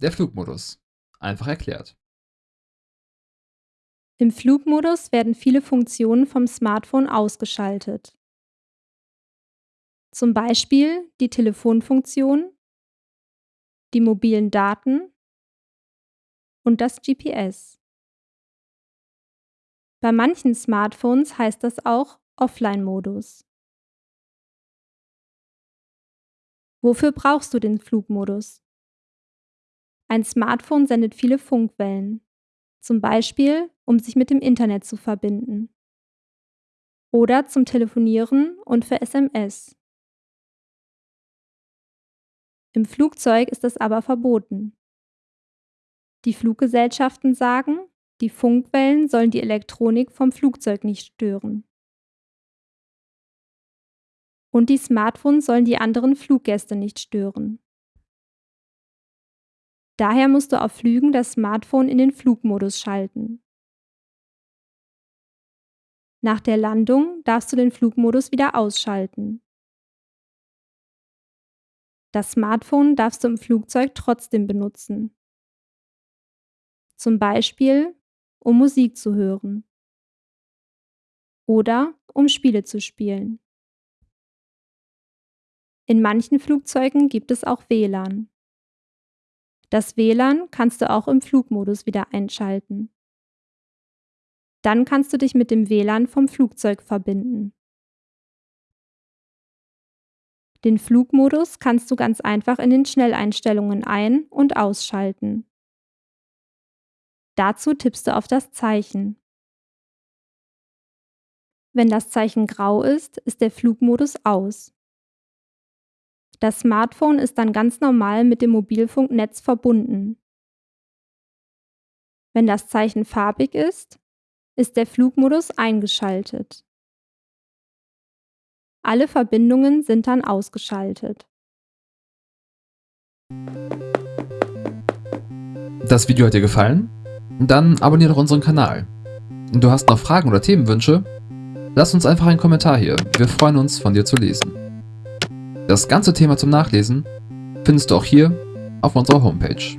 Der Flugmodus. Einfach erklärt. Im Flugmodus werden viele Funktionen vom Smartphone ausgeschaltet. Zum Beispiel die Telefonfunktion, die mobilen Daten und das GPS. Bei manchen Smartphones heißt das auch Offline-Modus. Wofür brauchst du den Flugmodus? Ein Smartphone sendet viele Funkwellen, zum Beispiel um sich mit dem Internet zu verbinden. Oder zum Telefonieren und für SMS. Im Flugzeug ist das aber verboten. Die Fluggesellschaften sagen, die Funkwellen sollen die Elektronik vom Flugzeug nicht stören. Und die Smartphones sollen die anderen Fluggäste nicht stören. Daher musst du auf Flügen das Smartphone in den Flugmodus schalten. Nach der Landung darfst du den Flugmodus wieder ausschalten. Das Smartphone darfst du im Flugzeug trotzdem benutzen. Zum Beispiel, um Musik zu hören. Oder um Spiele zu spielen. In manchen Flugzeugen gibt es auch WLAN. Das WLAN kannst du auch im Flugmodus wieder einschalten. Dann kannst du dich mit dem WLAN vom Flugzeug verbinden. Den Flugmodus kannst du ganz einfach in den Schnelleinstellungen ein- und ausschalten. Dazu tippst du auf das Zeichen. Wenn das Zeichen grau ist, ist der Flugmodus aus. Das Smartphone ist dann ganz normal mit dem Mobilfunknetz verbunden. Wenn das Zeichen farbig ist, ist der Flugmodus eingeschaltet. Alle Verbindungen sind dann ausgeschaltet. Das Video hat dir gefallen? Dann abonniere doch unseren Kanal. Du hast noch Fragen oder Themenwünsche? Lass uns einfach einen Kommentar hier. Wir freuen uns, von dir zu lesen. Das ganze Thema zum Nachlesen findest du auch hier auf unserer Homepage.